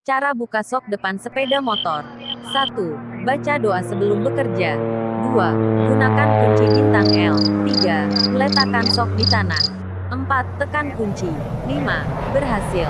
Cara buka sok depan sepeda motor. 1. Baca doa sebelum bekerja. 2. Gunakan kunci bintang L. 3. Letakkan sok di tanah. 4. Tekan kunci. 5. Berhasil.